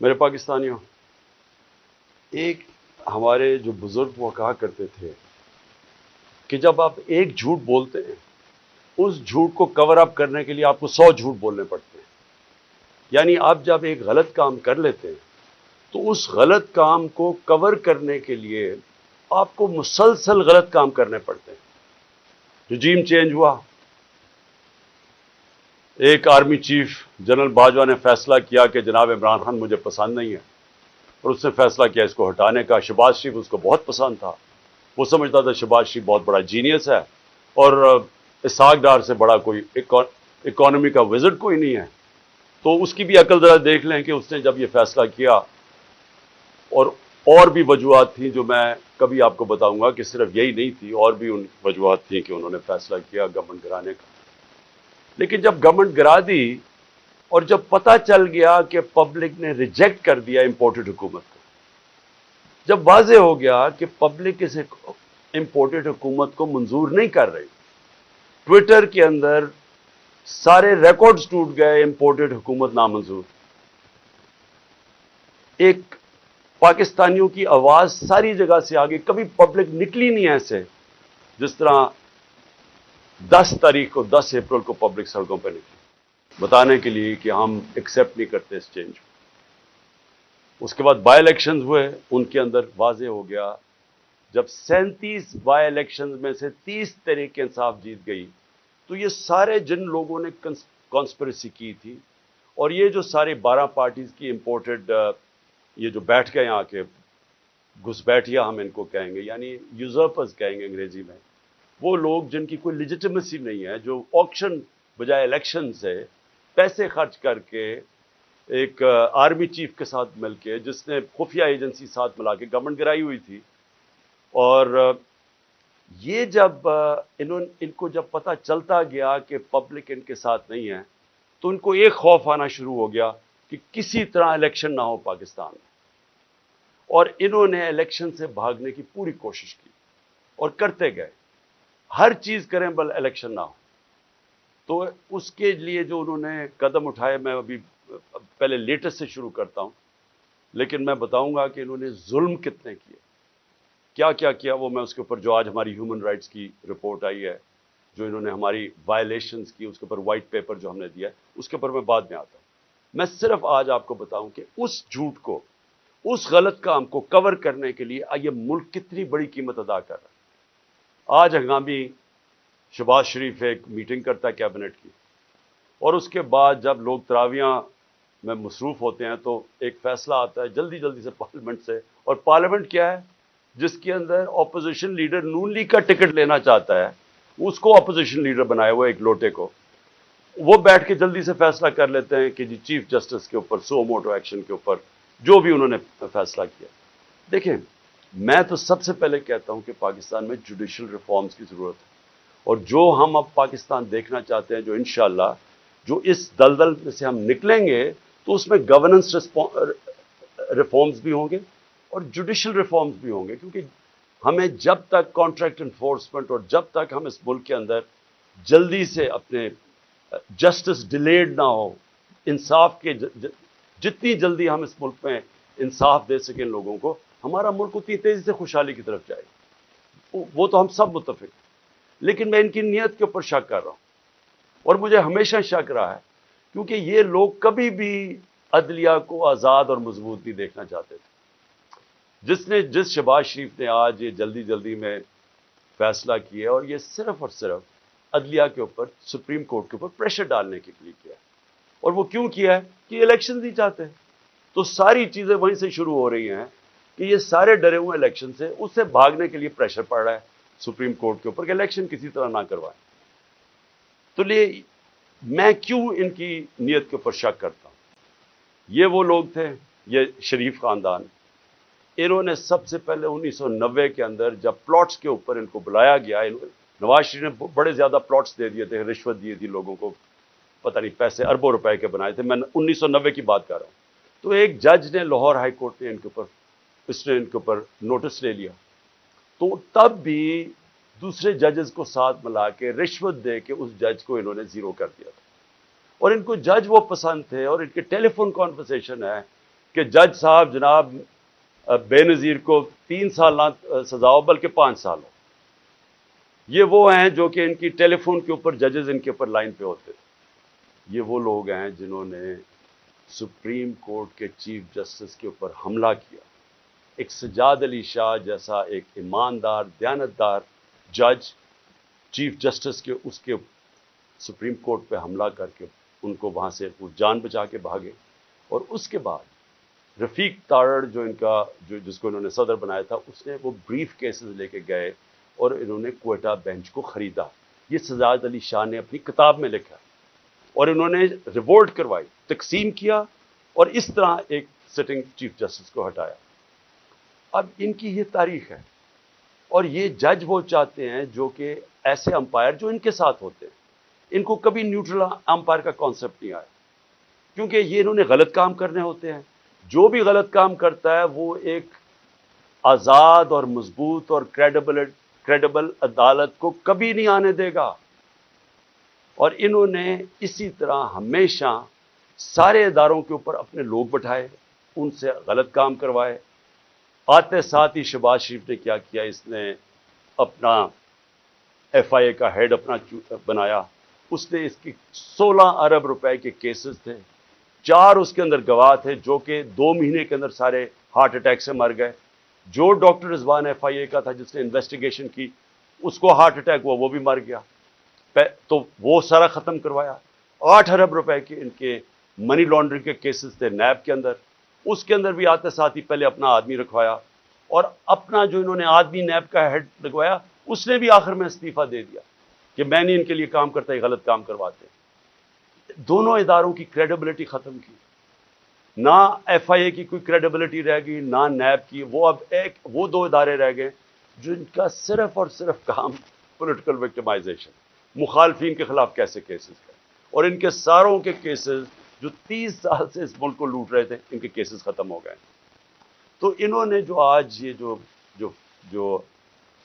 میرے پاکستانیوں ایک ہمارے جو بزرگ وہ کہا کرتے تھے کہ جب آپ ایک جھوٹ بولتے ہیں اس جھوٹ کو کور اپ کرنے کے لیے آپ کو سو جھوٹ بولنے پڑتے ہیں۔ یعنی آپ جب ایک غلط کام کر لیتے ہیں تو اس غلط کام کو کور کرنے کے لیے آپ کو مسلسل غلط کام کرنے پڑتے ہیں۔ رجیم چینج ہوا ایک آرمی چیف جنرل باجوہ نے فیصلہ کیا کہ جناب عمران خان مجھے پسند نہیں ہے اور اس نے فیصلہ کیا اس کو ہٹانے کا۔ شباز شریف اس کو بہت پسند تھا۔ وہ سمجھتا تھا شباز شریف بہت بڑا جینیس ہے اور اساق ڈار سے بڑا کوئی اکانومی کا وزٹ کوئی نہیں ہے۔ تو اس کی بھی عقل ذرا دیکھ لیں کہ اس نے جب یہ فیصلہ کیا اور اور بھی وجوہات تھیں جو میں کبھی آپ کو بتاؤں گا کہ صرف یہی نہیں تھی، اور بھی ان وجوہات تھیں کہ انہوں نے فیصلہ کیا گورنمنٹ گرانے کا۔ لیکن جب گورنمنٹ گرا دی اور جب پتہ چل گیا کہ پبلک نے ریجیکٹ کر دیا امپورٹڈ حکومت کو، جب واضح ہو گیا کہ پبلک اس امپورٹڈ حکومت کو منظور نہیں کر رہی ٹویٹر کے اندر سارے ریکارڈز ٹوٹ گئے امپورٹڈ حکومت نامنظور۔ ایک پاکستانیوں کی آواز ساری جگہ سے آگے، کبھی پبلک نکلی نہیں ایسے، جس طرح دس تاریخ کو، دس اپریل کو پبلک سڑکوں پہ نکلی۔ بتانے کے لیے کہ ہم ایکسیپٹ نہیں کرتے اس چینج کو۔ اس کے بعد بائی الیکشنز ہوئے، ان کے اندر واضح ہو گیا۔ جب سینتیس بائی الیکشنز میں سے تیس طریقے انصاف جیت گئی، تو یہ سارے جن لوگوں نے کانسپریسی کی تھی۔ اور یہ جو سارے بارہ پارٹیز کی امپورٹڈ یہ جو بیٹھ گئے آ کے، گھس بیٹھیا ہم ان کو کہیں گے یعنی یوزرپز کہیں گے انگریزی میں۔ وہ لوگ جن کی کوئی لیجیٹمیسی نہیں ہے، جو آکشن بجائے الیکشن سے پیسے خرچ کر کے ایک آرمی چیف کے ساتھ مل کے، جس نے خفیہ ایجنسی ساتھ ملا کے گورنمنٹ گرائی ہوئی تھی۔ اور یہ جب انہوں ان کو جب پتہ چلتا گیا کہ پبلک ان کے ساتھ نہیں ہے، تو ان کو ایک خوف آنا شروع ہو گیا کہ کسی طرح الیکشن نہ ہو پاکستان۔ میں اور انہوں نے الیکشن سے بھاگنے کی پوری کوشش کی اور کرتے گئے۔ ہر چیز کریں بل الیکشن نہ ہو۔ تو اس کے لیے جو انہوں نے قدم اٹھائے، میں ابھی پہلے لیٹسٹ سے شروع کرتا ہوں، لیکن میں بتاؤں گا کہ انہوں نے ظلم کتنے کیے۔ کیا کیا کیا وہ میں اس کے اوپر جو آج ہماری ہیومن رائٹس کی رپورٹ آئی ہے، جو انہوں نے ہماری وائلیشنز کی، اس کے اوپر وائٹ پیپر جو ہم نے دیا ہے، اس کے اوپر میں بعد میں آتا ہوں۔ میں صرف آج آپ کو بتاؤں کہ اس جھوٹ کو، اس غلط کام کو کور کرنے کے لیے یہ ملک کتنی بڑی قیمت ادا کر رہا ہے۔ آج ہنگامی شباز شریف ایک میٹنگ کرتا ہے کیبنٹ کی۔ اور اس کے بعد جب لوگ تراویاں میں مصروف ہوتے ہیں تو ایک فیصلہ آتا ہے جلدی جلدی سے پارلیمنٹ سے۔ اور پارلیمنٹ کیا ہے؟ جس کے اندر اپوزیشن لیڈر نون لیگ کا ٹکٹ لینا چاہتا ہے۔ اس کو اپوزیشن لیڈر بنایا ہوا ایک لوٹے کو۔ وہ بیٹھ کے جلدی سے فیصلہ کر لیتے ہیں کہ جی چیف جسٹس کے اوپر سو موٹو ایکشن کے اوپر جو بھی انہوں نے فیصلہ کیا۔ دیکھیں میں تو سب سے پہلے کہتا ہوں کہ پاکستان میں جوڈیشل ریفارمز کی ضرورت ہے۔ اور جو ہم اب پاکستان دیکھنا چاہتے ہیں، جو انشاءاللہ، جو اس دلدل میں سے ہم نکلیں گے، تو اس میں گورننس ریفارمز بھی ہوں گے اور جوڈیشل ریفارمز بھی ہوں گے۔ کیونکہ ہمیں جب تک کانٹریکٹ انفورسمنٹ اور جب تک ہم اس ملک کے اندر جلدی سے اپنے جسٹس ڈیلیڈ نہ ہو، انصاف کے جتنی جلدی ہم اس ملک میں انصاف دے سکیں لوگوں کو ہمارا ملک اتنی تیزی سے خوشحالی کی طرف جائے وہ تو ہم سب متفق لیکن میں ان کی نیت کے اوپر شک کر رہا ہوں۔ اور مجھے ہمیشہ شک رہا ہے، کیونکہ یہ لوگ کبھی بھی عدلیہ کو آزاد اور مضبوط نہیں دیکھنا چاہتے تھے۔ جس نے، جس شباز شریف نے آج یہ جلدی جلدی میں فیصلہ کیا اور یہ صرف اور صرف عدلیہ کے اوپر، سپریم کورٹ کے اوپر پریشر ڈالنے کے لیے کیا اور وہ کیوں کیا ہے؟ کہ الیکشن نہیں چاہتے تو ساری چیزیں وہیں سے شروع ہو رہی ہیں۔ کہ یہ سارے ڈرے ہوئے الیکشن سے اس سے بھاگنے کے لیے پریشر پڑ رہا ہے سپریم کورٹ کے اوپر کہ الیکشن کسی طرح نہ کروائیں۔ تو لیے میں کیوں ان کی نیت کے اوپر شک کرتا ہوں؟ یہ وہ لوگ تھے، یہ شریف خاندان۔ انہوں نے سب سے پہلے انیس سو نوے کے اندر جب پلاٹس کے اوپر ان کو بلایا گیا نواز شریف نے بڑے زیادہ پلاٹس دے دیے تھے، رشوت دی تھی لوگوں کو۔ پتہ نہیں پیسے، اربوں روپے کے بنائے تھے۔ میں انیس سو نوے کی بات کر رہا ہوں۔ تو ایک جج نے لاہور ہائی کورٹ نے ان کے اوپر اس نے ان کے اوپر نوٹس لے لیا۔ تو تب بھی دوسرے ججز کو ساتھ ملا کے رشوت دے کے اس جج کو انہوں نے زیرو کر دیا تھا۔ اور ان کو جج وہ پسند تھے اور ان کے ٹیلی فون کانورسیشن ہے کہ جج صاحب جناب بے نظیر کو تین سال نہ سزا ہو بلکہ پانچ سال ہو۔ یہ وہ ہیں جو کہ ان کی ٹیلی فون کے اوپر ججز ان کے اوپر لائن پہ ہوتے تھے۔ یہ وہ لوگ ہیں جنہوں نے سپریم کورٹ کے چیف جسٹس کے اوپر حملہ کیا۔ ایک سجاد علی شاہ جیسا ایک ایماندار، دیانتدار جج، چیف جسٹس کے اس کے سپریم کورٹ پہ حملہ کر کے ان کو وہاں سے وہ جان بچا کے بھاگے۔ اور اس کے بعد رفیق تارڑ جو ان کا، جو جس کو انہوں نے صدر بنایا تھا، اس نے وہ بریف کیسز لے کے گئے اور انہوں نے کوئٹہ بینچ کو خریدا۔ یہ سجاد علی شاہ نے اپنی کتاب میں لکھا اور انہوں نے ریوولٹ کروائی، تقسیم کیا اور اس طرح ایک سٹنگ چیف جسٹس کو ہٹایا۔ اب ان کی یہ تاریخ ہے۔ اور یہ جج وہ چاہتے ہیں جو کہ ایسے امپائر جو ان کے ساتھ ہوتے ہیں۔ ان کو کبھی نیوٹرل امپائر کا کانسیپٹ نہیں آیا۔ کیونکہ یہ انہوں نے غلط کام کرنے ہوتے ہیں۔ جو بھی غلط کام کرتا ہے وہ ایک آزاد اور مضبوط اور کریڈیبل کریڈیبل عدالت کو کبھی نہیں آنے دے گا۔ اور انہوں نے اسی طرح ہمیشہ سارے اداروں کے اوپر اپنے لوگ بٹھائے، ان سے غلط کام کروائے۔ آتے ساتھ ہی شباز شریف نے کیا کیا؟ اس نے اپنا ایف آئی اے کا ہیڈ اپنا بنایا۔ اس نے اس کی سولہ ارب روپے کے کیسز تھے۔ چار اس کے اندر گواہ تھے جو کہ دو مہینے کے اندر سارے ہارٹ اٹیک سے مر گئے۔ جو ڈاکٹر رضوان ایف آئی اے کا تھا، جس نے انویسٹیگیشن کی، اس کو ہارٹ اٹیک ہوا، وہ بھی مر گیا۔ تو وہ سارا ختم کروایا۔ آٹھ ارب روپے کے ان کے منی لانڈرنگ کے کیسز تھے نیب کے اندر۔ اس کے اندر بھی آتے ساتھ ہی پہلے اپنا آدمی رکھوایا اور اپنا جو انہوں نے آدمی نیب کا ہیڈ لگوایا، اس نے بھی آخر میں استعفیٰ دے دیا کہ میں نہیں ان کے لیے کام کرتا یہ غلط کام کرواتے دونوں اداروں کی کریڈیبلٹی ختم کی۔ نہ ایف آئی اے کی کوئی کریڈیبلٹی رہ گئی، نہ نیب کی۔ وہ اب ایک، وہ دو ادارے رہ گئے جن کا صرف اور صرف کام پولیٹیکل وکٹمائزیشن مخالفین کے خلاف کیسے کیسز ہے اور ان کے ساروں کے کیسز جو تیس سال سے اس ملک کو لوٹ رہے تھے، ان کے کیسز ختم ہو گئے۔ تو انہوں نے جو آج یہ جو جو جو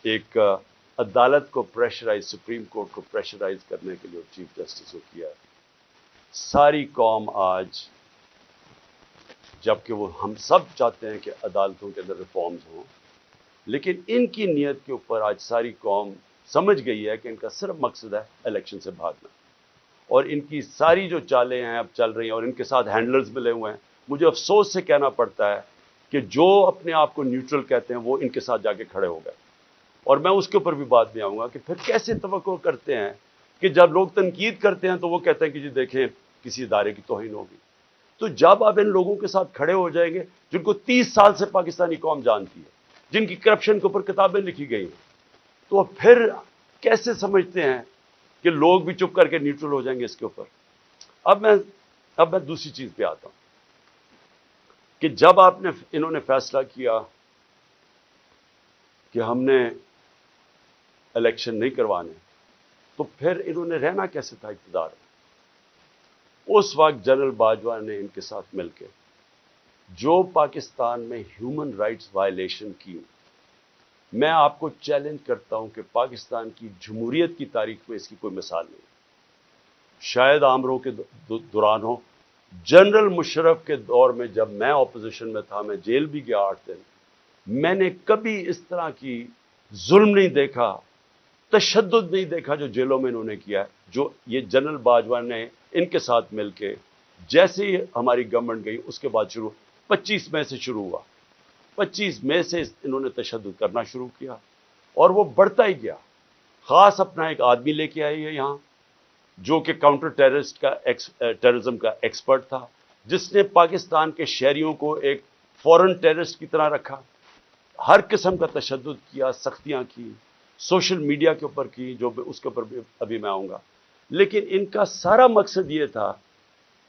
ایک عدالت کو پریشرائز سپریم کورٹ کو پریشرائز کرنے کے لیے چیف جسٹس کو کیا، ساری قوم آج، جبکہ وہ ہم سب چاہتے ہیں کہ عدالتوں کے اندر ریفارمز ہوں، لیکن ان کی نیت کے اوپر آج ساری قوم سمجھ گئی ہے کہ ان کا صرف مقصد ہے الیکشن سے بھاگنا۔ اور ان کی ساری جو چالیں ہیں اب چل رہی ہیں اور ان کے ساتھ ہینڈلرز ملے ہوئے ہیں، مجھے افسوس سے کہنا پڑتا ہے کہ جو اپنے آپ کو نیوٹرل کہتے ہیں، وہ ان کے ساتھ جا کے کھڑے ہو گئے۔ اور میں اس کے اوپر بھی بات بھی آؤں گا کہ پھر کیسے توقع کرتے ہیں کہ جب لوگ تنقید کرتے ہیں تو وہ کہتے ہیں کہ جی دیکھیں، کسی ادارے کی توہین ہوگی۔ تو جب آپ ان لوگوں کے ساتھ کھڑے ہو جائیں گے، جن کو تیس سال سے پاکستانی قوم جانتی ہے، جن کی کرپشن کے اوپر کتابیں لکھی گئی ہیں، تو پھر کیسے سمجھتے ہیں کہ لوگ بھی چپ کر کے نیوٹرل ہو جائیں گے اس کے اوپر۔ اب میں اب میں دوسری چیز پہ آتا ہوں کہ جب آپ نے، انہوں نے فیصلہ کیا کہ ہم نے الیکشن نہیں کروانے، تو پھر انہوں نے رہنا کیسے تھا اقتدار اس وقت جنرل باجوہ نے ان کے ساتھ مل کے جو پاکستان میں ہیومن رائٹس وائلیشن کی میں آپ کو چیلنج کرتا ہوں کہ پاکستان کی جمہوریت کی تاریخ میں اس کی کوئی مثال نہیں شاید آمروں کے دوران ہو۔ جنرل مشرف کے دور میں جب میں اپوزیشن میں تھا، میں جیل بھی گیا آٹھ دن۔ میں نے کبھی اس طرح کی ظلم نہیں دیکھا، تشدد نہیں دیکھا جو جیلوں میں انہوں نے کیا جو یہ جنرل باجوہ نے ان کے ساتھ مل کے جیسے ہی ہماری گورنمنٹ گئی، اس کے بعد شروع، پچیس مئی سے شروع ہوا۔ پچیس مئی سے انہوں نے تشدد کرنا شروع کیا اور وہ بڑھتا ہی گیا۔ خاص اپنا ایک آدمی لے کے آئی ہے یہاں، جو کہ کاؤنٹر ٹیررسٹ کا ٹیررزم eh, کا ایکسپرٹ تھا، جس نے پاکستان کے شہریوں کو ایک فورن ٹیررسٹ کی طرح رکھا۔ ہر قسم کا تشدد کیا، سختیاں کی سوشل میڈیا کے اوپر کی، جو اس کے اوپر ابھی میں آؤں گا۔ لیکن ان کا سارا مقصد یہ تھا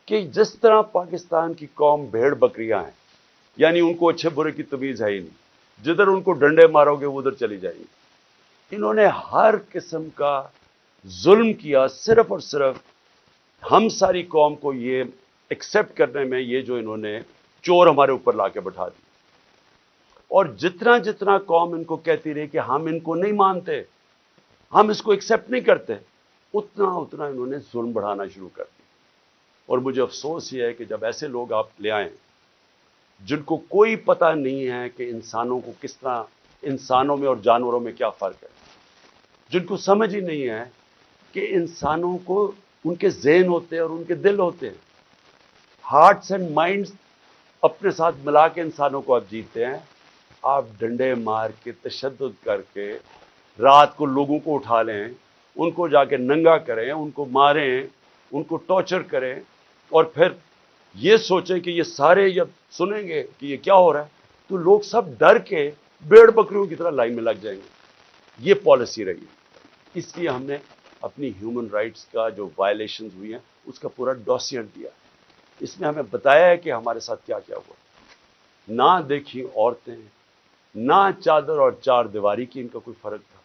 کہ جس طرح پاکستان کی قوم بھیڑ بکریاں ہیں یعنی ان کو اچھے برے کی تمیز ہے ہی نہیں۔ جدھر ان کو ڈنڈے مارو گے ادھر چلی جائیں گی۔ انہوں نے ہر قسم کا ظلم کیا، صرف اور صرف ہم ساری قوم کو یہ ایکسیپٹ کرنے میں، یہ جو انہوں نے چور ہمارے اوپر لا کے بٹھا دی۔ اور جتنا جتنا قوم ان کو کہتی رہی کہ ہم ان کو نہیں مانتے، ہم اس کو ایکسیپٹ نہیں کرتے، اتنا اتنا انہوں نے ظلم بڑھانا شروع کر دی اور مجھے افسوس یہ ہے کہ جب ایسے لوگ آپ لے آئیں جن کو کوئی پتہ نہیں ہے کہ انسانوں کو کس طرح انسانوں میں اور جانوروں میں کیا فرق ہے۔ جن کو سمجھ ہی نہیں ہے کہ انسانوں کو ان کے ذہن ہوتے ہیں اور ان کے دل ہوتے ہیں۔ ہارٹس اینڈ مائنڈس اپنے ساتھ ملا کے انسانوں کو آپ جیتے ہیں۔ آپ ڈنڈے مار کے تشدد کر کے رات کو لوگوں کو اٹھا لیں، ان کو جا کے ننگا کریں، ان کو ماریں، ان کو ٹارچر کریں اور پھر یہ سوچیں کہ یہ سارے جب سنیں گے کہ یہ کیا ہو رہا ہے، تو لوگ سب ڈر کے بیڑ بکریوں کی طرح لائن میں لگ جائیں گے۔ یہ پالیسی رہی اس لیے ہم نے اپنی ہیومن رائٹس کا جو وائلیشنز ہوئی ہیں، اس کا پورا ڈوسیئر دیا۔ اس میں ہمیں بتایا ہے کہ ہمارے ساتھ کیا کیا ہوا۔ نہ دیکھی عورتیں، نہ چادر اور چار دیواری کی ان کا کوئی فرق تھا۔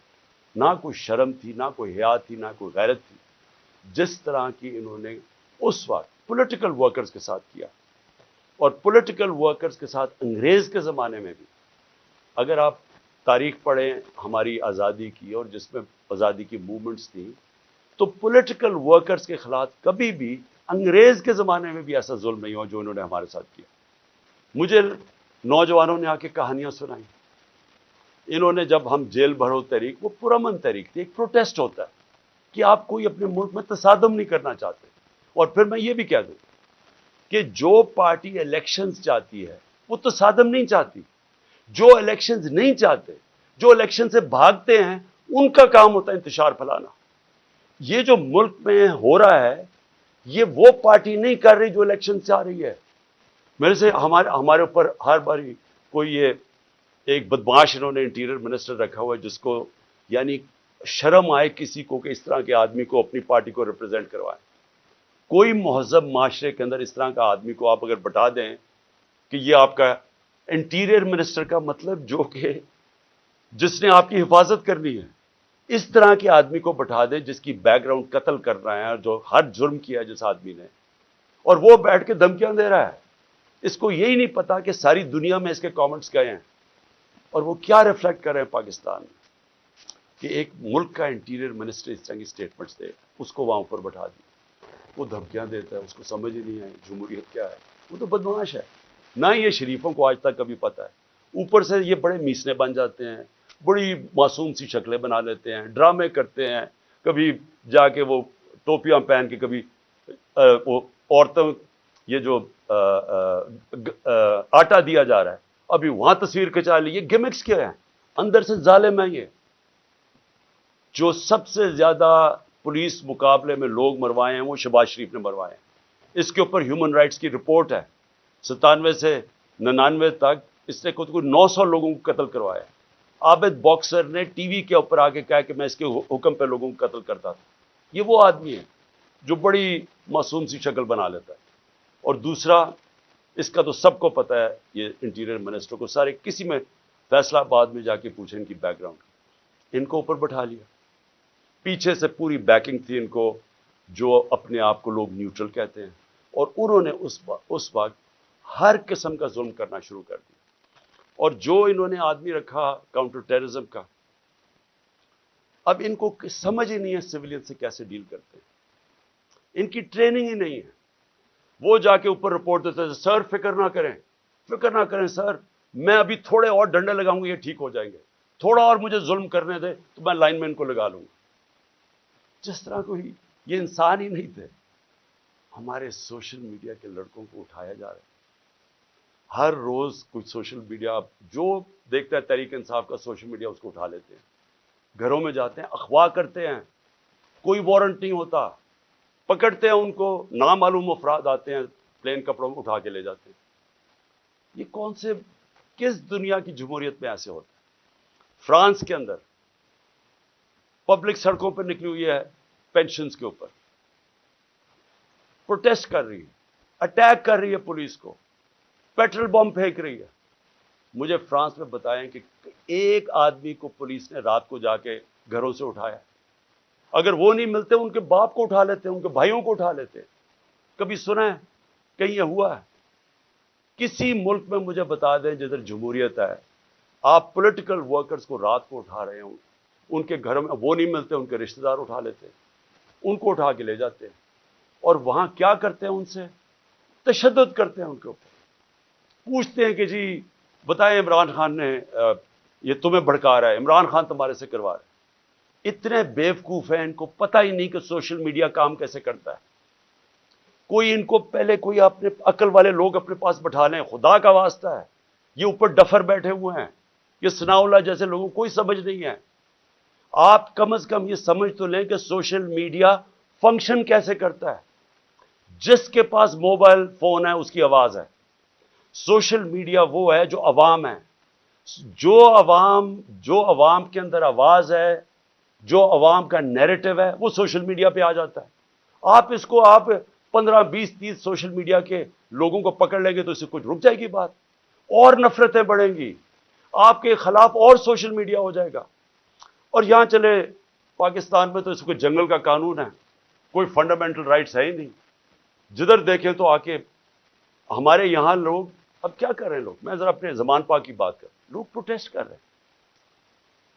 نہ کوئی شرم تھی، نہ کوئی حیات تھی، نہ کوئی غیرت تھی۔ جس طرح کی انہوں نے اس وقت پولیٹیکل ورکرز کے ساتھ کیا۔ اور پولیٹیکل ورکرز کے ساتھ انگریز کے زمانے میں بھی۔ اگر آپ تاریخ پڑھیں ہماری آزادی کی اور جس میں آزادی کی موومنٹس تھیں، تو پولیٹیکل ورکرز کے خلاف کبھی بھی انگریز کے زمانے میں بھی ایسا ظلم نہیں ہوا جو انہوں نے ہمارے ساتھ کیا۔ مجھے نوجوانوں نے آ کے کہانیاں سنائیں انہوں نے جب ہم جیل بھرو تحریک، وہ پرامن تحریک تھی، ایک پروٹیسٹ ہوتا ہے کہ آپ کوئی اپنے ملک میں تصادم نہیں کرنا چاہتے۔ اور پھر میں یہ بھی کہہ دوں کہ جو پارٹی الیکشنز چاہتی ہے، وہ تصادم نہیں چاہتی۔ جو الیکشنز نہیں چاہتے، جو الیکشن سے بھاگتے ہیں، ان کا کام ہوتا ہے انتشار پھیلانا۔ یہ جو ملک میں ہو رہا ہے، یہ وہ پارٹی نہیں کر رہی جو الیکشن سے آ رہی ہے۔ میرے سے ہمارے ہمارے اوپر ہر باری کوئی یہ ایک بدماش انہوں نے انٹیریئر منسٹر رکھا ہوا ہے، جس کو یعنی شرم آئے کسی کو کہ اس طرح کے آدمی کو اپنی پارٹی کو ریپرزینٹ کروائے کوئی مہذب معاشرے کے اندر اس طرح کا آدمی کو آپ اگر بتا دیں کہ یہ آپ کا انٹیریئر منسٹر کا مطلب جو کہ جس نے آپ کی حفاظت کرنی ہے، اس طرح کے آدمی کو بٹھا دیں جس کی بیک گراؤنڈ قتل کر رہا ہے جو ہر جرم کیا جس آدمی نے۔ اور وہ بیٹھ کے دھمکیاں دے رہا ہے۔ اس کو یہی نہیں پتا کہ ساری دنیا میں اس کے کامنٹس گئے ہیں۔ اور وہ کیا ریفلیکٹ کر رہے ہیں پاکستان میں کہ ایک ملک کا انٹیریئر منسٹر اس طرح کی اسٹیٹمنٹس دے، اس کو وہاں پر بٹھا دی وہ دھمکیاں دیتا ہے، اس کو سمجھ ہی نہیں آئی، جمہوریت کیا ہے؟ وہ تو بدماش ہے۔ نہ یہ شریفوں کو آج تک کبھی پتہ ہے۔ اوپر سے یہ بڑے میسنے بن جاتے ہیں، بڑی معصوم سی شکلیں بنا لیتے ہیں، ڈرامے کرتے ہیں۔ کبھی جا کے وہ ٹوپیاں پہن کے کبھی وہ عورتوں، یہ جو آٹا دیا جا رہا ہے۔ ابھی وہاں تصویر کھچا لی، یہ گمکس کیا ہے اندر سے ظالم ہے یہ۔ جو سب سے زیادہ پولیس مقابلے میں لوگ مروائے ہیں، وہ شباز شریف نے مروائے ہیں۔ اس کے اوپر ہیومن رائٹس کی رپورٹ ہے۔ ستانوے سے ننانوے تک اس نے خود کو نو سو لوگوں کو قتل کروایا عابد باکسر نے ٹی وی کے اوپر آ کے کہا کہ میں اس کے حکم پہ لوگوں کو قتل کرتا تھا۔ یہ وہ آدمی ہے جو بڑی معصوم سی شکل بنا لیتا ہے۔ اور دوسرا، اس کا تو سب کو پتا ہے، یہ انٹیریئر منسٹر کو سارے کسی میں فیصلہ آباد میں جا کے پوچھیں ان کی بیک گراؤنڈ ان کو اوپر بٹھا لیا۔ پیچھے سے پوری بیکنگ تھی ان کو، جو اپنے آپ کو لوگ نیوٹرل کہتے ہیں۔ اور انہوں نے اس اس وقت ہر قسم کا ظلم کرنا شروع کر دیا۔ اور جو انہوں نے آدمی رکھا کاؤنٹر ٹیررزم کا، اب ان کو سمجھ ہی نہیں ہے سویلین سے کیسے ڈیل کرتے ہیں۔ ان کی ٹریننگ ہی نہیں ہے۔ وہ جا کے اوپر رپورٹ دیتے تھے سر فکر نہ کریں، فکر نہ کریں سر میں ابھی تھوڑے اور ڈنڈے لگاؤں گا، یہ ٹھیک ہو جائیں گے۔ تھوڑا اور مجھے ظلم کرنے دے، تو میں لائن مین کو لگا لوں گا۔ جس طرح کو ہی یہ انسان ہی نہیں تھے، ہمارے سوشل میڈیا کے لڑکوں کو اٹھایا جا رہا ہے۔ ہر روز کچھ سوشل میڈیا، جو دیکھتا ہے تحریک انصاف کا، سوشل میڈیا اس کو اٹھا لیتے ہیں۔ گھروں میں جاتے ہیں اخواہ کرتے ہیں، کوئی وارنٹ نہیں ہوتا۔ پکڑتے ہیں ان کو، نامعلوم افراد آتے ہیں، پلین کپڑوں میں اٹھا کے لے جاتے ہیں۔ یہ کون سے، کس دنیا کی جمہوریت میں ایسے ہوتا ہے فرانس کے اندر پبلک سڑکوں پر نکلی ہوئی ہے، پینشنز کے اوپر۔ پروٹیسٹ کر رہی ہے، اٹیک کر رہی ہے پولیس کو۔ پیٹرول بم پھینک رہی ہے۔ مجھے فرانس میں بتائیں کہ ایک آدمی کو پولیس نے رات کو جا کے گھروں سے اٹھایا۔ اگر وہ نہیں ملتے، ان کے باپ کو اٹھا لیتے، ان کے بھائیوں کو اٹھا لیتے۔ کبھی سنا ہے کہیں یہ ہوا ہے۔ کسی ملک میں مجھے بتا دیں جدھر جمہوریت ہے، آپ پولیٹیکل ورکرز کو رات کو اٹھا رہے ہوں۔ ان کے گھروں میں وہ نہیں ملتے، ان کے رشتہ دار اٹھا لیتے، ان کو اٹھا کے لے جاتے ہیں اور وہاں کیا کرتے ہیں ان سے؟ تشدد کرتے ہیں ان کے اوپر۔ پوچھتے ہیں کہ جی بتائیں عمران خان نے یہ تمہیں بھڑکا رہا ہے، عمران خان تمہارے سے کروا رہا ہے اتنے بیوقوف ہیں، ان کو پتہ ہی نہیں کہ سوشل میڈیا کام کیسے کرتا ہے۔ کوئی ان کو پہلے کوئی اپنے عقل والے لوگ اپنے پاس بٹھا لیں، خدا کا واسطہ ہے۔ یہ اوپر ڈفر بیٹھے ہوئے ہیں۔ یہ سنا اللہ جیسے لوگوں کوئی سمجھ نہیں ہے۔ آپ کم از کم یہ سمجھ تو لیں کہ سوشل میڈیا فنکشن کیسے کرتا ہے؟ جس کے پاس موبائل فون ہے، اس کی آواز ہے۔ سوشل میڈیا وہ ہے جو عوام ہے۔ جو عوام جو عوام کے اندر آواز ہے، جو عوام کا نیریٹو ہے، وہ سوشل میڈیا پہ آ جاتا ہے۔ آپ اس کو، آپ پندرہ، بیس، تیس سوشل میڈیا کے لوگوں کو پکڑ لیں گے تو اس سے کچھ رک جائے گی بات۔ اور نفرتیں بڑھیں گی۔ آپ کے خلاف اور سوشل میڈیا ہو جائے گا۔ اور یہاں چلے، پاکستان میں تو اس کو جنگل کا قانون ہے، کوئی فنڈامنٹل رائٹس ہے ہی نہیں۔ جدھر دیکھیں تو آ کے ہمارے یہاں لوگ، اب کیا کر رہے ہیں لوگ؟ میں ذرا اپنے زمان پاک کی بات کر، لوگ پروٹیسٹ کر رہے ہیں۔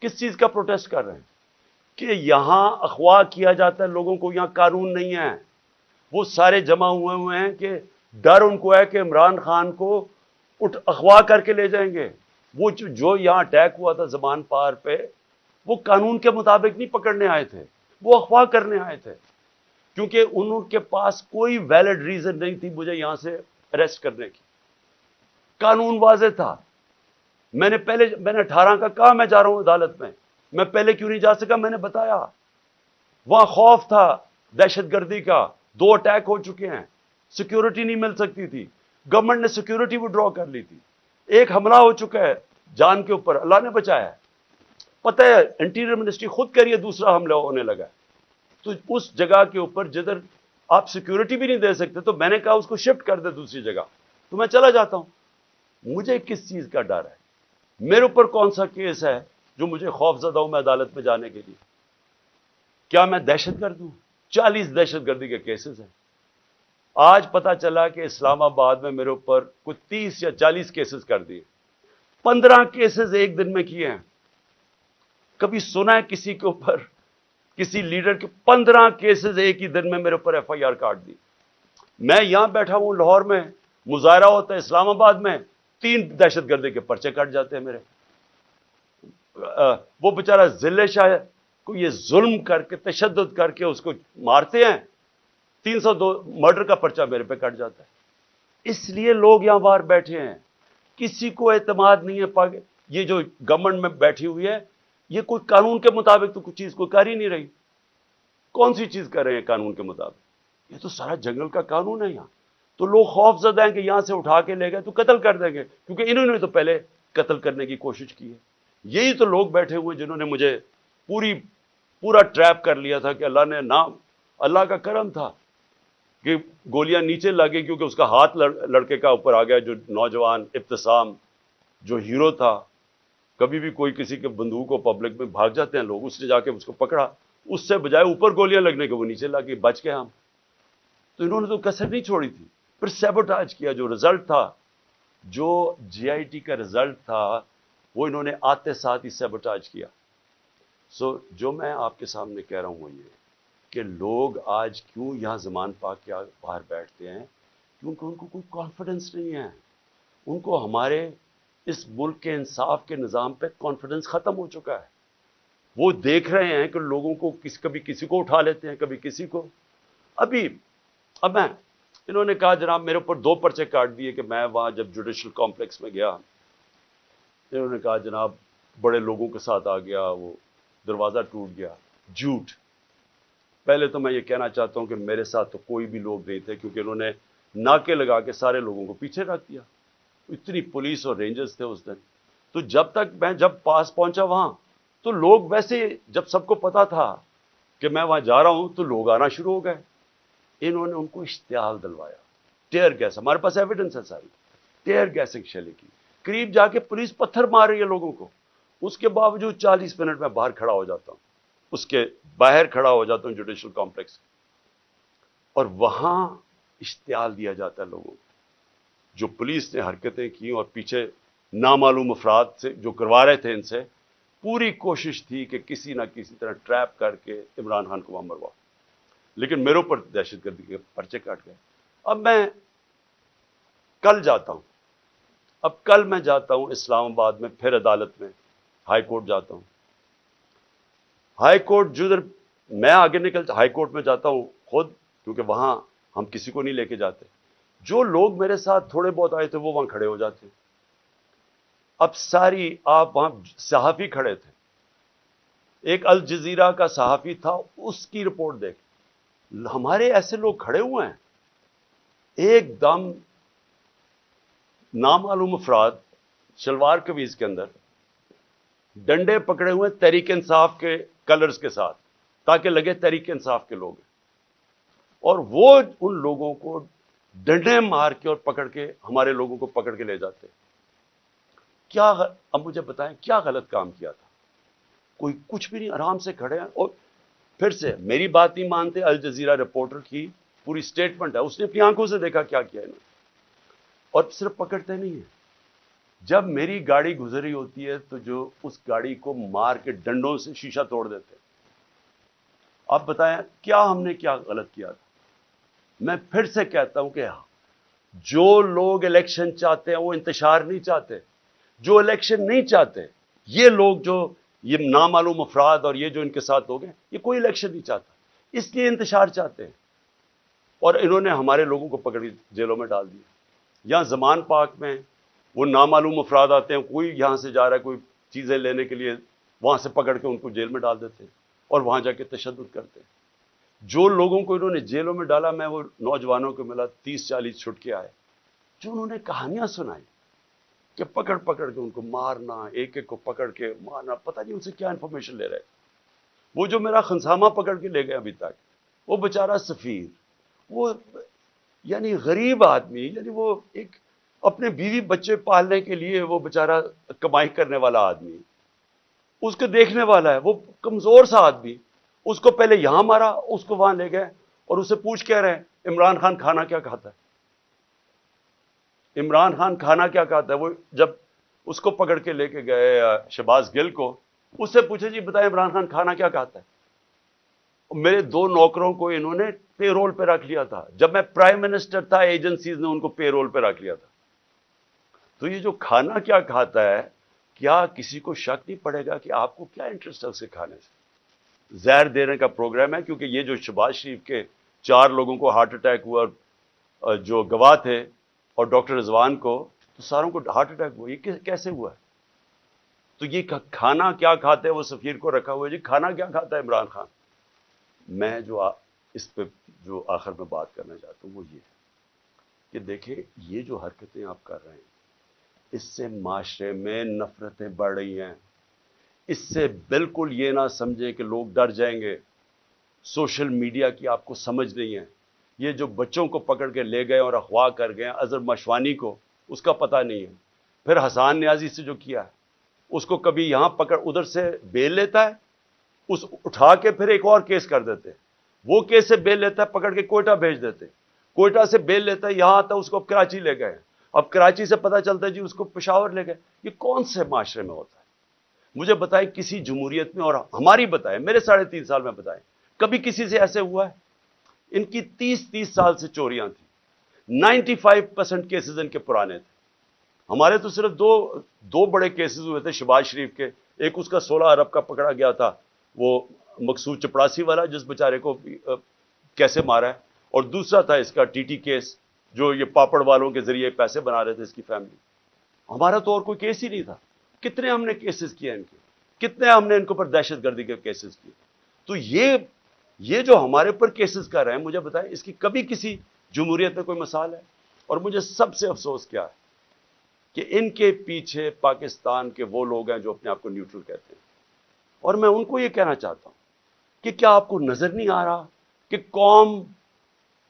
کس چیز کا پروٹیسٹ کر رہے ہیں؟ کہ یہاں اخوا کیا جاتا ہے، لوگوں کو یہاں قانون نہیں ہے۔ وہ سارے جمع ہوئے ہوئے ہیں کہ ڈر ان کو ہے کہ عمران خان کو اٹھ اخوا کر کے لے جائیں گے۔ وہ جو یہاں اٹیک ہوا تھا زبان پار پہ وہ قانون کے مطابق نہیں پکڑنے آئے تھے، وہ اخوا کرنے آئے تھے۔ کیونکہ ان کے پاس کوئی ویلڈ ریزن نہیں تھی مجھے یہاں سے اریسٹ کرنے کی۔ قانون واضح تھا۔ میں نے پہلے، میں نے اٹھارہ کا کہا میں جا رہا ہوں عدالت میں؟ میں پہلے کیوں نہیں جا سکا؟ میں نے بتایا۔ وہاں خوف تھا دہشت گردی کا۔ دو اٹیک ہو چکے ہیں۔ سیکیورٹی نہیں مل سکتی تھی۔ گورنمنٹ نے سیکیورٹی ڈرا کر لی تھی۔ ایک حملہ ہو چکا ہے جان کے اوپر۔ اللہ نے بچایا ہے۔ پتہ ہے، انٹیریئر منسٹری خود کہہ رہی ہے، دوسرا حملہ ہونے لگا ہے۔ تو اس جگہ کے اوپر جدھر آپ سیکیورٹی بھی نہیں دے سکتے، تو میں نے کہا اس کو شفٹ کر دے دوسری جگہ۔ تو میں چلا جاتا ہوں۔ مجھے کس چیز کا ڈر ہے؟ میرے اوپر کون سا کیس ہے جو مجھے خوف زدہ ہوں میں عدالت میں جانے کے لیے؟ کیا میں دہشت گرد ہوں؟ چالیس دہشت گردی کے کیسز ہیں۔ آج پتا چلا کہ اسلام آباد میں میرے اوپر کچھ تیس یا چالیس کیسز کر دیے۔ پندرہ کیسز ایک دن میں کیے ہیں۔ کبھی سنا ہے کسی کے اوپر؟ کسی لیڈر کے پندرہ کیسز ایک ہی دن میں میرے اوپر ایف آئی آر کاٹ دی۔ میں یہاں بیٹھا ہوں لاہور میں، مظاہرہ ہوتا ہے اسلام آباد میں، تین دہشت گردی کے پرچے کٹ جاتے ہیں میرے۔ وہ بیچارہ ضلع شاہ کو یہ ظلم کر کے، تشدد کر کے اس کو مارتے ہیں۔ تین سو دو مرڈر کا پرچہ میرے پہ کٹ جاتا ہے۔ اس لیے لوگ یہاں باہر بیٹھے ہیں۔ کسی کو اعتماد نہیں ہے یہ جو گورنمنٹ میں بیٹھی ہوئی ہے یہ کوئی قانون کے مطابق تو کچھ چیز کوئی کر ہی نہیں رہی۔ کون سی چیز کر رہے ہیں قانون کے مطابق؟ یہ تو سارا جنگل کا قانون ہے یہاں۔ تو لوگ خوف زدہ ہیں کہ یہاں سے اٹھا کے لے گئے تو قتل کر دیں گے، کیونکہ انہوں نے تو پہلے قتل کرنے کی کوشش کی ہے۔ یہی تو لوگ بیٹھے ہوئے جنہوں نے مجھے پوری، پورا ٹریپ کر لیا تھا کہ اللہ نے نام، اللہ کا کرم تھا کہ گولیاں نیچے لگے کیونکہ اس کا ہاتھ لڑکے کا اوپر آ گیا جو نوجوان ابتسام، جو ہیرو تھا۔ کبھی بھی کوئی کسی کے بندوق کو پبلک میں بھاگ جاتے ہیں، لوگ اس نے جا کے اس کو پکڑا۔ اس سے بجائے اوپر گولیاں لگنے کے وہ نیچے لگے بچ گئے ہم۔ تو انہوں نے تو کسر نہیں چھوڑی تھی، پھر سیبوٹاج کیا جو رزلٹ تھا۔ جو جی آئی ٹی کا رزلٹ تھا، وہ انہوں نے آتے ساتھ ہی سیبوٹاج کیا۔ سو جو میں آپ کے سامنے کہہ رہا ہوں وہ یہ کہ لوگ آج کیوں یہاں زمان پاک کے باہر بیٹھتے ہیں؟ کیونکہ ان کو کوئی کانفیڈنس نہیں ہے۔ ان کو ہمارے اس ملک کے انصاف کے نظام پہ کانفیڈنس ختم ہو چکا ہے۔ وہ دیکھ رہے ہیں کہ لوگوں کو کس کبھی کسی کو اٹھا لیتے ہیں، کبھی کسی کو۔ ابھی، اب میں، انہوں نے کہا، جناب، میرے اوپر دو پرچے کاٹ دیے کہ میں وہاں جب جوڈیشل کمپلیکس میں گیا، انہوں نے کہا، جناب، بڑے لوگوں کے ساتھ آ گیا، وہ دروازہ ٹوٹ گیا، جھوٹ۔ پہلے تو میں یہ کہنا چاہتا ہوں کہ میرے ساتھ تو کوئی بھی لوگ نہیں تھے، کیونکہ انہوں نے ناکے لگا کے سارے لوگوں کو پیچھے رکھ دیا۔ اتنی پولیس اور رینجرز تھے اس دن۔ تو جب تک میں جب پاس پہنچا وہاں، تو لوگ ویسے جب سب کو پتا تھا کہ میں وہاں جا رہا ہوں، تو لوگ آنا شروع ہو گئے۔ انہوں نے ان کو اشتعال دلوایا۔ ٹیئر گیس، ہمارے پاس ایویڈنس ہے ساری۔ ٹیئر گیسنگ شیلے کی۔ قریب جا کے پولیس پتھر مار رہی ہے لوگوں کو۔ اس کے باوجود چالیس منٹ میں باہر کھڑا ہو جاتا ہوں۔ اس کے باہر کھڑا ہو جاتا ہوں، جوڈیشل کمپلیکس۔ اور وہاں اشتعال دیا جاتا ہے لوگوں کو۔ جو پولیس نے حرکتیں کی اور پیچھے نامعلوم افراد سے جو کروا رہے تھے ان سے، پوری کوشش تھی کہ کسی نہ کسی طرح ٹریپ کر کے عمران خان کو وہاں مروا۔ لیکن میرے اوپر دہشت گردی کے پرچے کاٹ گئے۔ اب میں کل جاتا ہوں۔ اب کل میں جاتا ہوں اسلام آباد میں، پھر عدالت میں، ہائی کورٹ جاتا ہوں۔ ہائی کورٹ جو ادھر میں آگے نکل، ہائی کورٹ میں جاتا ہوں خود، کیونکہ وہاں ہم کسی کو نہیں لے کے جاتے۔ جو لوگ میرے ساتھ تھوڑے بہت آئے تھے، وہ وہاں کھڑے ہو جاتے۔ اب ساری آپ وہاں صحافی کھڑے تھے۔ ایک الجزیرہ کا صحافی تھا، اس کی رپورٹ دیکھ۔ ہمارے ایسے لوگ کھڑے ہوئے ہیں۔ ایک دم نامعلوم افراد شلوار قویز کے اندر ڈنڈے پکڑے ہوئے تحریک انصاف کے کلرز کے ساتھ، تاکہ لگے تحریک انصاف کے لوگ اور وہ ان لوگوں کو ڈنڈے مار کے اور پکڑ کے ہمارے لوگوں کو پکڑ کے لے جاتے کیا اب مجھے بتائیں کیا غلط کام کیا تھا؟ کوئی کچھ بھی نہیں، آرام سے کھڑے ہیں۔ اور پھر سے میری بات نہیں مانتے الجزیرہ رپورٹر کی پوری سٹیٹمنٹ ہے، اس نے اپنی آنکھوں سے دیکھا کیا کیا انہوں اور صرف پکڑتے نہیں ہیں۔ جب میری گاڑی گزری ہوتی ہے تو جو اس گاڑی کو مار کے ڈنڈوں سے شیشہ توڑ دیتے آپ بتائیں کیا ہم نے کیا غلط کیا تھا؟ میں پھر سے کہتا ہوں کہ ہاں، جو لوگ الیکشن چاہتے ہیں، وہ انتشار نہیں چاہتے۔ جو الیکشن نہیں چاہتے، یہ لوگ جو یہ نامعلوم افراد اور یہ جو ان کے ساتھ ہو گئے، یہ کوئی الیکشن نہیں چاہتا۔ اس لیے انتشار چاہتے ہیں۔ اور انہوں نے ہمارے لوگوں کو پکڑی جیلوں میں ڈال دیا۔ یہاں زمان پاک میں وہ نامعلوم افراد آتے ہیں، کوئی یہاں سے جا رہا ہے، کوئی چیزیں لینے کے لیے وہاں سے پکڑ کے ان کو جیل میں ڈال دیتے ہیں اور وہاں جا کے تشدد کرتے ہیں۔ جو لوگوں کو انہوں نے جیلوں میں ڈالا، میں وہ نوجوانوں کو ملا تیس چالیس چھٹ کے آئے، جو انہوں نے کہانیاں سنائی کہ پکڑ پکڑ کے ان کو مارنا، ایک ایک کو پکڑ کے مارنا، پتہ نہیں ان سے کیا انفارمیشن لے رہے وہ جو میرا خنسامہ پکڑ کے لے گئے ابھی تک، وہ بیچارہ سفیر، وہ یعنی غریب آدمی یعنی وہ ایک اپنے بیوی بچے پالنے کے لیے وہ بیچارہ کمائی کرنے والا آدمی، اس کو دیکھنے والا ہے، وہ کمزور سا آدمی۔ اس کو پہلے یہاں مارا، اس کو وہاں لے گئے اور اسے پوچھ کہہ رہے ہیں، عمران خان کھانا کیا کھاتا ہے؟ عمران خان کھانا کیا کہتا ہے؟ وہ جب اس کو پکڑ کے لے کے گئے شباز گل کو اس سے پوچھے جی بتائیں عمران خان کھانا کیا کہتا ہے؟ میرے دو نوکروں کو انہوں نے پے رول پہ رکھ لیا تھا۔ جب میں پرائم منسٹر تھا ایجنسیز نے ان کو پے رول پہ رکھ لیا تھا۔ تو یہ جو کھانا کیا کھاتا ہے، کیا کسی کو شک نہیں پڑے گا کہ آپ کو کیا انٹرسٹ ہے اسے کھانے سے؟ زہر دینے کا پروگرام ہے، کیونکہ یہ جو شباز شریف کے چار لوگوں کو ہارٹ اٹیک ہوا جو گواہ تھے اور ڈاکٹر رضوان کو، تو ساروں کو ہارٹ اٹیک ہوا، یہ کیسے ہوا؟ ہے تو یہ کھانا کیا کھاتے ہیں؟ وہ سفیر کو رکھا ہوا ہے جی کھانا کیا کھاتا ہے عمران خان؟ میں جو اس پہ جو آخر میں بات کرنا چاہتا ہوں، وہ یہ ہے کہ دیکھیں، یہ جو حرکتیں آپ کر رہے ہیں، اس سے معاشرے میں نفرتیں بڑھ رہی ہیں۔ اس سے بالکل یہ نہ سمجھے کہ لوگ ڈر جائیں گے۔ سوشل میڈیا کی آپ کو سمجھ نہیں ہے۔ یہ جو بچوں کو پکڑ کے لے گئے اور اخواہ کر گئے اظہر مشوانی کو، اس کا پتہ نہیں ہے۔ پھر حسان نیازی سے جو کیا ہے، اس کو کبھی یہاں پکڑ، ادھر سے بیل لیتا ہے، اس اٹھا کے پھر ایک اور کیس کر دیتے وہ کیس سے بیل لیتا ہے، پکڑ کے کوئٹہ بھیج دیتے کوئٹہ سے بیل لیتا ہے، یہاں آتا ہے، اس کو اب کراچی لے گئے اب کراچی سے پتہ چلتا ہے جی اس کو پشاور لے گئے۔ یہ کون سے معاشرے میں ہوتا ہے؟ مجھے بتائیں کسی جمہوریت میں اور ہماری بتائیں میرے ساڑھے تین سال میں بتائیں کبھی کسی سے ایسے ہوا ہے؟ ان کی تیس تیس سال سے چوریاں تھیں۔ نائنٹی فائیو پرسینٹ کیسز ان کے پرانے تھے۔ ہمارے تو صرف دو دو بڑے کیسز ہوئے تھے، شباز شریف کے۔ ایک اس کا سولہ ارب کا پکڑا گیا تھا، وہ مقصود چپڑاسی والا، جس بیچارے کو کیسے مارا ہے؟ اور دوسرا تھا اس کا ٹی ٹی کیس، جو یہ پاپڑ والوں کے ذریعے پیسے بنا رہے تھے اس کی فیملی۔ ہمارا تو اور کوئی کیس ہی نہیں تھا۔ کتنے ہم نے کیسز کیے ان کے؟ کتنے ہم نے ان کے اوپر دہشت گردی کے کیسز کیے؟ تو یہ یہ جو ہمارے اوپر کیسز کر رہے ہیں، مجھے بتائیں، اس کی کبھی کسی جمہوریت میں کوئی مثال ہے؟ اور مجھے سب سے افسوس کیا ہے کہ ان کے پیچھے پاکستان کے وہ لوگ ہیں جو اپنے آپ کو نیوٹرل کہتے ہیں۔ اور میں ان کو یہ کہنا چاہتا ہوں کہ کیا آپ کو نظر نہیں آ رہا کہ قوم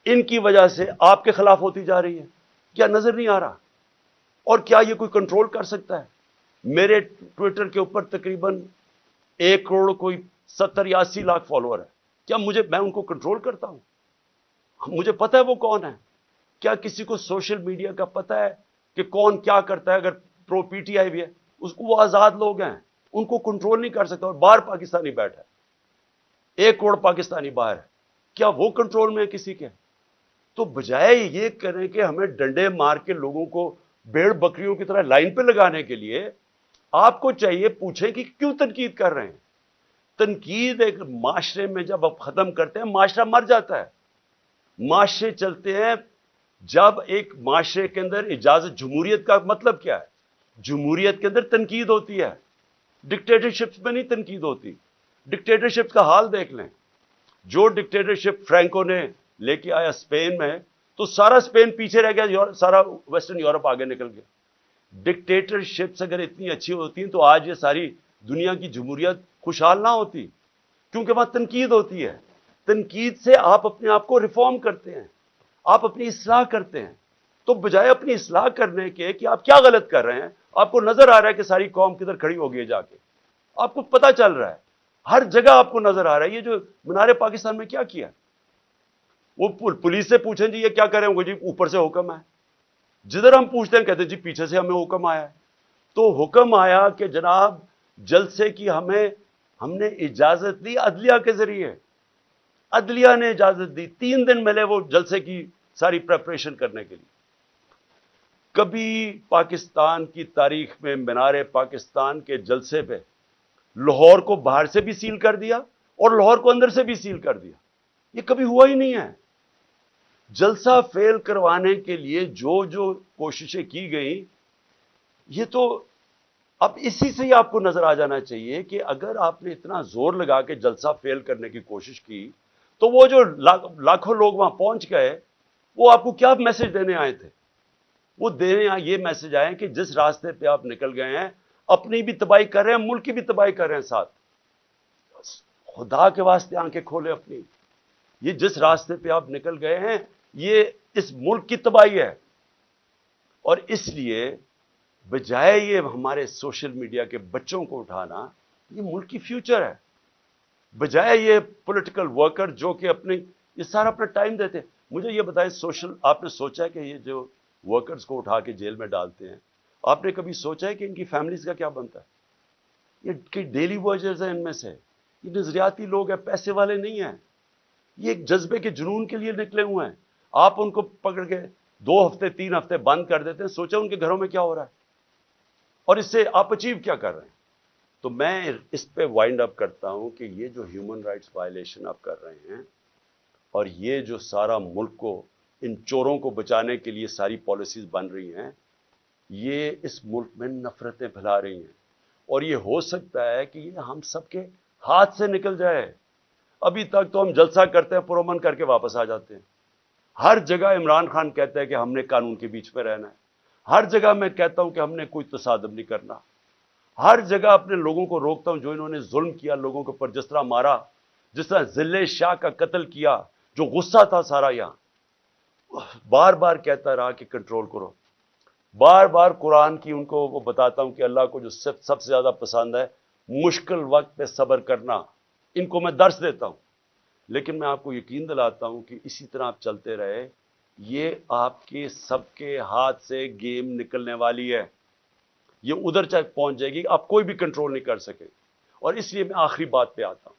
ان کی وجہ سے آپ کے خلاف ہوتی جا رہی ہے؟ کیا نظر نہیں آ رہا؟ اور کیا یہ کوئی کنٹرول کر سکتا ہے؟ میرے ٹویٹر کے اوپر تقریباً ایک کروڑ کوئی ستر یا اسی لاکھ فالوور ہے کیا مجھے میں ان کو کنٹرول کرتا ہوں؟ مجھے پتا ہے وہ کون ہے کیا کسی کو سوشل میڈیا کا پتا ہے کہ کون کیا کرتا ہے اگر پرو پی ٹی آئی بھی ہے؟ اس کو وہ آزاد لوگ ہیں۔ ان کو کنٹرول نہیں کر سکتا اور باہر پاکستانی بیٹھا ہے۔ ایک کروڑ پاکستانی باہر ہے۔ کیا وہ کنٹرول میں ہے کسی کے؟ تو بجائے یہ کریں کہ ہمیں ڈنڈے مار کے لوگوں کو بیڑ بکریوں کی طرح لائن پہ لگانے کے لیے آپ کو چاہیے پوچھیں کہ کیوں تنقید کر رہے ہیں؟ تنقید ایک معاشرے میں جب آپ ختم کرتے ہیں، معاشرہ مر جاتا ہے۔ معاشرے چلتے ہیں جب ایک معاشرے کے اندر اجازت، جمہوریت کا مطلب کیا ہے؟ جمہوریت کے اندر تنقید ہوتی ہے۔ ڈکٹیٹرشپ میں نہیں تنقید ہوتی۔ ڈکٹیٹرشپ کا حال دیکھ لیں۔ جو ڈکٹیٹرشپ فرینکو نے لے کے آیا اسپین میں، تو سارا اسپین پیچھے رہ گیا سارا ویسٹرن یورپ آگے نکل گیا۔ ڈکٹیٹرشپس اگر اتنی اچھی ہوتی ہیں تو آج یہ ساری دنیا کی جمہوریت خوشحال نہ ہوتی، کیونکہ وہاں تنقید ہوتی ہے۔ تنقید سے آپ اپنے آپ کو ریفارم کرتے ہیں، آپ اپنی اصلاح کرتے ہیں۔ تو بجائے اپنی اصلاح کرنے کے کہ آپ کیا غلط کر رہے ہیں، آپ کو نظر آ رہا ہے کہ ساری قوم کدھر کھڑی ہو گئی جا کے۔ آپ کو پتا چل رہا ہے، ہر جگہ آپ کو نظر آ رہا ہے، یہ جو منارے پاکستان میں کیا کیا وہ پولیس سے پوچھیں جی یہ کیا کریں گے جی اوپر سے حکم ہے۔ جدھر ہم پوچھتے ہیں، کہتے ہیں جی پیچھے سے ہمیں حکم آیا ہے۔ تو حکم آیا کہ جناب، جلسے کی ہمیں، ہم نے اجازت دی عدلیہ کے ذریعے۔ عدلیہ نے اجازت دی تین دن ملے وہ جلسے کی ساری پریپریشن کرنے کے لیے۔ کبھی پاکستان کی تاریخ میں مینار پاکستان کے جلسے پہ لاہور کو باہر سے بھی سیل کر دیا اور لاہور کو اندر سے بھی سیل کر دیا۔ یہ کبھی ہوا ہی نہیں ہے۔ جلسہ فیل کروانے کے لیے جو جو کوششیں کی گئیں، یہ تو اب اسی سے ہی آپ کو نظر آ جانا چاہیے کہ اگر آپ نے اتنا زور لگا کے جلسہ فیل کرنے کی کوشش کی، تو وہ جو لاکھوں لوگ وہاں پہنچ گئے، وہ آپ کو کیا میسج دینے آئے تھے؟ وہ دینے یہ میسج آئے کہ جس راستے پہ آپ نکل گئے ہیں، اپنی بھی تباہی کر رہے ہیں، ملک کی بھی تباہی کر رہے ہیں ساتھ۔ خدا کے واسطے آنکھیں کھولے اپنی۔ یہ جس راستے پہ آپ نکل گئے ہیں یہ اس ملک کی تباہی ہے۔ اور اس لیے بجائے یہ ہمارے سوشل میڈیا کے بچوں کو اٹھانا، یہ ملک کی فیوچر ہے۔ بجائے یہ پولیٹیکل ورکر جو کہ اپنے یہ سارا اپنا ٹائم دیتے مجھے یہ بتائیں، سوشل، آپ نے سوچا ہے کہ یہ جو ورکرز کو اٹھا کے جیل میں ڈالتے ہیں، آپ نے کبھی سوچا ہے کہ ان کی فیملیز کا کیا بنتا ہے؟ یہ ڈیلی ورجرز ہیں ان میں سے۔ یہ نظریاتی لوگ ہیں، پیسے والے نہیں ہیں۔ یہ ایک جذبے کے جنون کے لیے نکلے ہوئے ہیں۔ آپ ان کو پکڑ کے دو ہفتے، تین ہفتے بند کر دیتے ہیں، سوچا ان کے گھروں میں کیا ہو رہا ہے؟ اور اس سے آپ اچیو کیا کر رہے ہیں؟ تو میں اس پہ وائنڈ اپ کرتا ہوں کہ یہ جو ہیومن رائٹس وائلیشن آپ کر رہے ہیں اور یہ جو سارا ملک کو، ان چوروں کو بچانے کے لیے ساری پالیسیز بن رہی ہیں، یہ اس ملک میں نفرتیں پھیلا رہی ہیں۔ اور یہ ہو سکتا ہے کہ یہ ہم سب کے ہاتھ سے نکل جائے۔ ابھی تک تو ہم جلسہ کرتے ہیں پرومن کر کے واپس آ جاتے ہیں۔ ہر جگہ عمران خان کہتا ہے کہ ہم نے قانون کے بیچ میں رہنا ہے۔ ہر جگہ میں کہتا ہوں کہ ہم نے کوئی تصادم نہیں کرنا۔ ہر جگہ اپنے لوگوں کو روکتا ہوں جو انہوں نے ظلم کیا، لوگوں کے اوپر جس طرح مارا، جس طرح ضلع شاہ کا قتل کیا، جو غصہ تھا سارا یہاں۔ بار بار کہتا رہا کہ کنٹرول کرو۔ بار بار قرآن کی ان کو وہ بتاتا ہوں کہ اللہ کو جو سب سے زیادہ پسند ہے، مشکل وقت پہ صبر کرنا۔ ان کو میں درس دیتا ہوں۔ لیکن میں آپ کو یقین دلاتا ہوں کہ اسی طرح آپ چلتے رہے، یہ آپ کے سب کے ہاتھ سے گیم نکلنے والی ہے۔ یہ ادھر تک پہنچ جائے گی، آپ کوئی بھی کنٹرول نہیں کر سکے۔ اور اس لیے میں آخری بات پہ آتا ہوں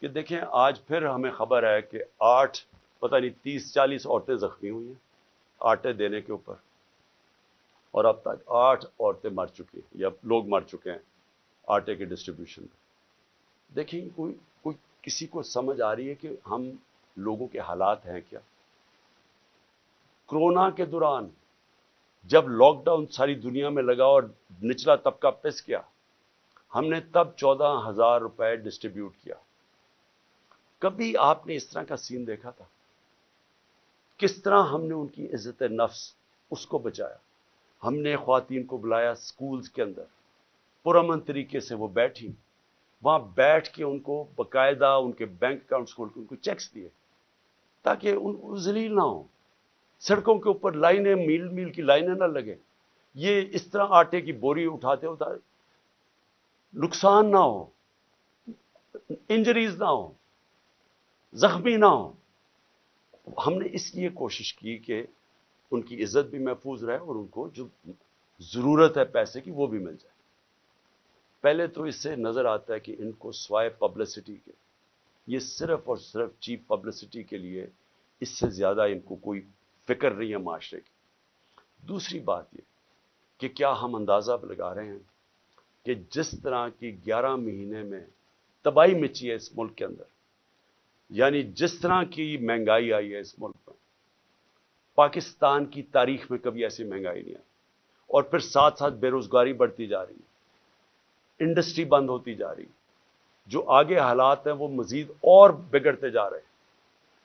کہ دیکھیں، آج پھر ہمیں خبر ہے کہ آٹھ، پتہ نہیں، تیس، چالیس عورتیں زخمی ہوئی ہیں آٹے دینے کے اوپر۔ اور اب تک آٹھ عورتیں مر چکی ہیں، یا لوگ مر چکے ہیں آٹے کے ڈسٹریبیوشن میں دیکھیں، کوئی کسی کو سمجھ آ رہی ہے کہ ہم لوگوں کے حالات ہیں کیا؟ کرونا کے دوران جب لاک ڈاؤن ساری دنیا میں لگا اور نچلا طبقہ پس کیا ہم نے تب چودہ ہزار روپے ڈسٹریبیوٹ کیا۔ کبھی آپ نے اس طرح کا سین دیکھا تھا؟ کس طرح ہم نے ان کی عزت نفس اس کو بچایا؟ ہم نے خواتین کو بلایا سکولز کے اندر، پرامن طریقے سے وہ بیٹھی وہاں بیٹھ کے ان کو باقاعدہ ان کے بینک اکاؤنٹس کھول کے ان کو چیکس دیے تاکہ ان کو ذلیل نہ ہوں۔ سڑکوں کے اوپر لائنیں، میل میل کی لائنیں نہ لگے یہ اس طرح آٹے کی بوری اٹھاتے ہوتا نقصان نہ ہو انجریز نہ ہو زخمی نہ ہو ہم نے اس لیے کوشش کی کہ ان کی عزت بھی محفوظ رہے اور ان کو جو ضرورت ہے پیسے کی وہ بھی مل جائے۔ پہلے تو اس سے نظر آتا ہے کہ ان کو سوائے پبلسٹی کے، یہ صرف اور صرف چیپ پبلسٹی کے لیے اس سے زیادہ ان کو کوئی فکر نہیں ہے معاشرے کی۔ دوسری بات یہ کہ کیا ہم اندازہ لگا رہے ہیں کہ جس طرح کی گیارہ مہینے میں تباہی مچی ہے اس ملک کے اندر یعنی جس طرح کی مہنگائی آئی ہے اس ملک میں، پاکستان کی تاریخ میں کبھی ایسی مہنگائی نہیں آئی اور پھر ساتھ ساتھ بے روزگاری بڑھتی جا رہی ہے۔ انڈسٹری بند ہوتی جا رہی۔ جو آگے حالات ہیں وہ مزید اور بگڑتے جا رہے ہیں۔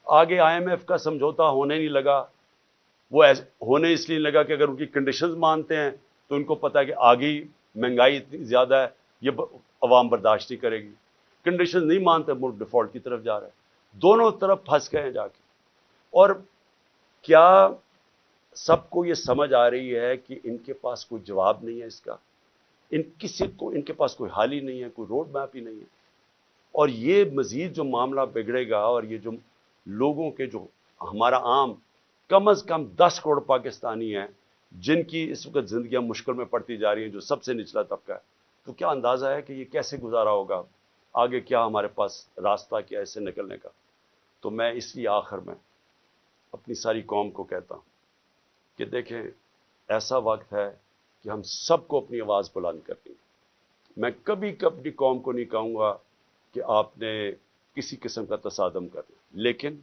آگے آئی ایم ایف کا سمجھوتا ہونے نہیں لگا۔ وہ ہونے اس لیے لگا کہ اگر ان کی کنڈیشنز مانتے ہیں تو ان کو پتا ہے کہ آگے مہنگائی اتنی زیادہ ہے، یہ عوام برداشت نہیں کرے گی۔ کنڈیشن نہیں مانتے، ملک ڈیفالٹ کی طرف جا رہے ہیں دونوں طرف پھنس گئے ہیں جا کے۔ اور کیا سب کو یہ سمجھ آ رہی ہے کہ ان کے پاس کوئی جواب نہیں ہے اس کا؟ ان کسی کو ان کے پاس کوئی حال ہی نہیں ہے، کوئی روڈ میپ ہی نہیں ہے۔ اور یہ مزید جو معاملہ بگڑے گا اور یہ جو لوگوں کے جو ہمارا عام کم از کم دس کروڑ پاکستانی ہیں، جن کی اس وقت زندگیاں مشکل میں پڑتی جا رہی ہیں، جو سب سے نچلا طبقہ ہے، تو کیا اندازہ ہے کہ یہ کیسے گزارا ہوگا؟ آگے کیا ہمارے پاس راستہ، کیا ایسے نکلنے کا؟ تو میں اس لیے آخر میں اپنی ساری قوم کو کہتا ہوں کہ دیکھیں، ایسا وقت ہے کہ ہم سب کو اپنی آواز بلند کرنی ہے میں کبھی کبھی قوم کو نہیں کہوں گا کہ آپ نے کسی قسم کا تصادم کرنا لیکن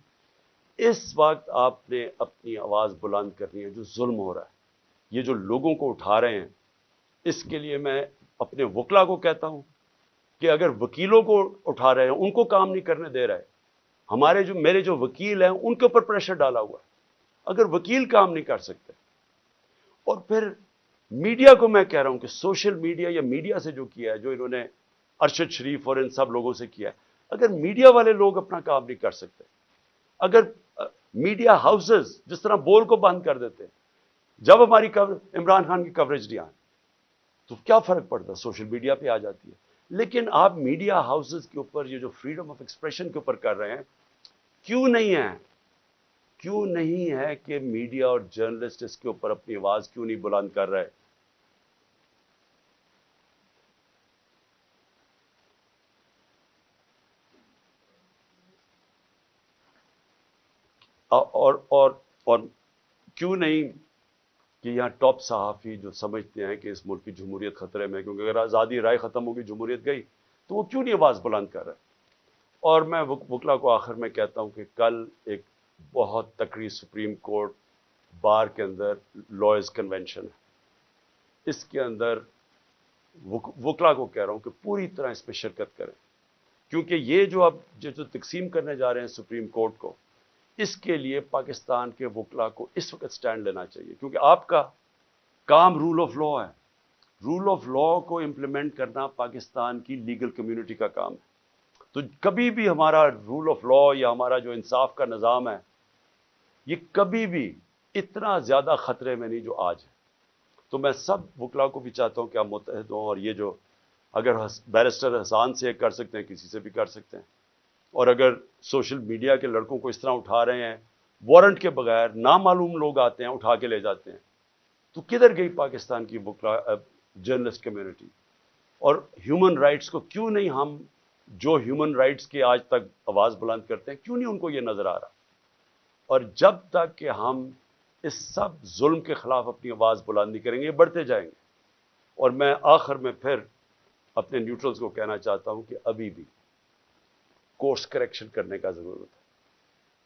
اس وقت آپ نے اپنی آواز بلند کرنی ہے جو ظلم ہو رہا ہے۔ یہ جو لوگوں کو اٹھا رہے ہیں، اس کے لیے میں اپنے وکلا کو کہتا ہوں کہ اگر وکیلوں کو اٹھا رہے ہیں، ان کو کام نہیں کرنے دے رہے، ہمارے جو، میرے جو وکیل ہیں، ان کے اوپر پریشر ڈالا ہوا ہے۔ اگر وکیل کام نہیں کر سکتے، اور پھر میڈیا کو میں کہہ رہا ہوں کہ سوشل میڈیا یا میڈیا سے جو کیا ہے، جو انہوں نے ارشد شریف اور ان سب لوگوں سے کیا ہے، اگر میڈیا والے لوگ اپنا کام نہیں کر سکتے، اگر میڈیا ہاؤسز جس طرح بول کو بند کر دیتے، جب ہماری کور عمران خان کی کوریج نہیں آئی تو کیا فرق پڑتا؟ سوشل میڈیا پہ آ جاتی ہے۔ لیکن آپ میڈیا ہاؤسز کے اوپر یہ جو فریڈم آف ایکسپریشن کے اوپر کر رہے ہیں، کیوں نہیں ہے؟ کیوں نہیں ہے کہ میڈیا اور جرنلسٹ اس کے اوپر اپنی آواز کیوں نہیں بلند کر رہے؟ اور اور اور کیوں نہیں کہ یہاں ٹاپ صحافی جو سمجھتے ہیں کہ اس ملک کی جمہوریت خطرے میں کیونکہ اگر آزادی رائے ختم ہوگی، جمہوریت گئی، تو وہ کیوں نہیں آواز بلند کر رہے؟ اور میں وکلا کو آخر میں کہتا ہوں کہ کل ایک بہت تقریب سپریم کورٹ بار کے اندر لائز کنونشن ہے۔ اس کے اندر وکلا کو کہہ رہا ہوں کہ پوری طرح اس پہ شرکت کریں۔ کیونکہ یہ جو اب جو تقسیم کرنے جا رہے ہیں سپریم کورٹ کو اس کے لیے پاکستان کے وکلا کو اس وقت سٹینڈ لینا چاہیے، کیونکہ آپ کا کام رول آف لا ہے۔ رول آف لا کو امپلیمنٹ کرنا پاکستان کی لیگل کمیونٹی کا کام ہے۔ تو کبھی بھی ہمارا رول آف لا یا ہمارا جو انصاف کا نظام ہے، یہ کبھی بھی اتنا زیادہ خطرے میں نہیں جو آج ہے۔ تو میں سب وکلا کو بھی چاہتا ہوں کہ آپ متحد ہوں اور یہ جو اگر بیرسٹر حسان سے کر سکتے ہیں، کسی سے بھی کر سکتے ہیں۔ اور اگر سوشل میڈیا کے لڑکوں کو اس طرح اٹھا رہے ہیں وارنٹ کے بغیر نامعلوم لوگ آتے ہیں، اٹھا کے لے جاتے ہیں۔ تو کدھر گئی پاکستان کی وکلا جرنلسٹ کمیونٹی اور ہیومن رائٹس کو کیوں نہیں ہم جو ہیومن رائٹس کے آج تک آواز بلند کرتے ہیں، کیوں نہیں ان کو یہ نظر آ رہا؟ اور جب تک کہ ہم اس سب ظلم کے خلاف اپنی آواز بلند نہیں کریں گے بڑھتے جائیں گے۔ اور میں آخر میں پھر اپنے نیوٹرلز کو کہنا چاہتا ہوں کہ ابھی بھی کورس کریکشن کرنے کا ضرورت ہے۔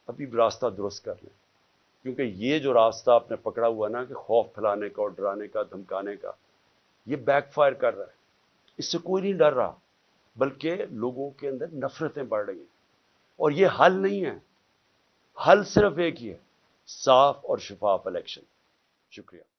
ابھی بھی راستہ درست کر لیں۔ کیونکہ یہ جو راستہ آپ نے پکڑا ہوا نا کہ خوف پھیلانے کا اور ڈرانے کا، دھمکانے کا، یہ بیک فائر کر رہا ہے۔ اس سے کوئی نہیں ڈر رہا، بلکہ لوگوں کے اندر نفرتیں بڑھ رہی ہیں۔ اور یہ حل نہیں ہے۔ حل صرف ایک ہی ہے، صاف اور شفاف الیکشن۔ شکریہ۔